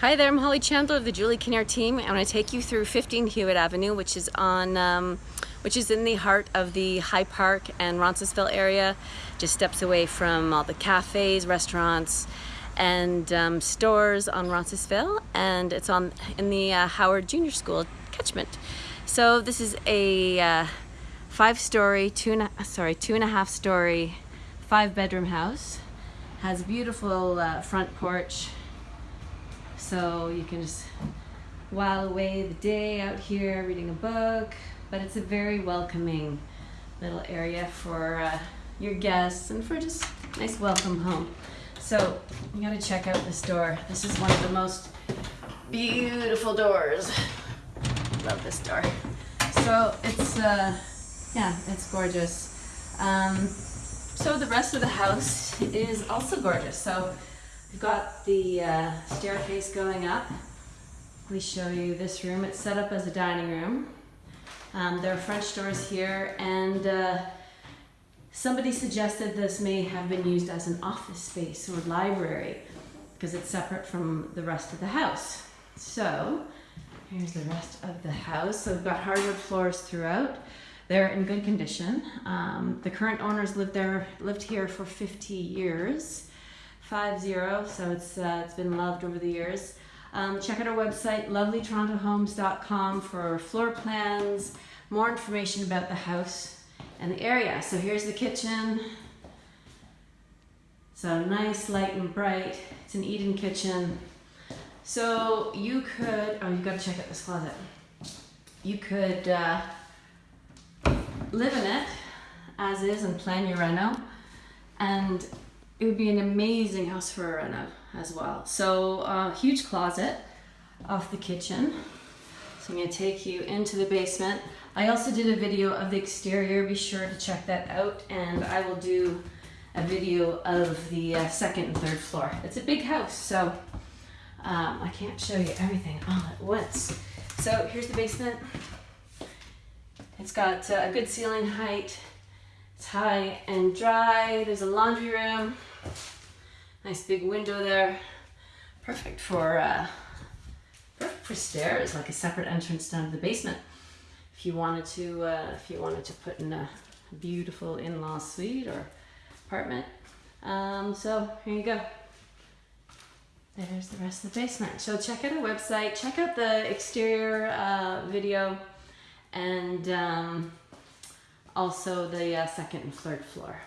Hi there, I'm Holly Chandler of the Julie Kinnear team. I'm going to take you through 15 Hewitt Avenue, which is on, um, which is in the heart of the High Park and Roncesvalles area, just steps away from all the cafes, restaurants, and um, stores on Roncesvalles, and it's on in the uh, Howard Junior School catchment. So this is a uh, five-story, two and a, sorry, two and a half story, five-bedroom house. Has a beautiful uh, front porch so you can just while away the day out here reading a book. But it's a very welcoming little area for uh, your guests and for just nice welcome home. So you gotta check out this door. This is one of the most beautiful doors. Love this door. So it's, uh, yeah, it's gorgeous. Um, so the rest of the house is also gorgeous. So We've got the uh, staircase going up. We show you this room. It's set up as a dining room. Um, there are French doors here and uh, somebody suggested this may have been used as an office space or library because it's separate from the rest of the house. So here's the rest of the house. So we've got hardwood floors throughout. They're in good condition. Um, the current owners lived there, lived here for 50 years five zero. So it's uh, it's been loved over the years. Um, check out our website, lovelytorontohomes.com for floor plans, more information about the house and the area. So here's the kitchen. So nice, light and bright. It's an eat-in kitchen. So you could, oh, you gotta check out this closet. You could uh, live in it as is and plan your reno. And it would be an amazing house for a reno as well. So uh, huge closet off the kitchen. So I'm gonna take you into the basement. I also did a video of the exterior. Be sure to check that out. And I will do a video of the uh, second and third floor. It's a big house, so um, I can't show you everything all at once. So here's the basement. It's got uh, a good ceiling height. High and dry. There's a laundry room. Nice big window there. Perfect for uh, perfect for stairs, like a separate entrance down to the basement. If you wanted to, uh, if you wanted to put in a beautiful in-law suite or apartment. Um, so here you go. There's the rest of the basement. So check out our website, check out the exterior uh, video, and um, also the uh, second and third floor.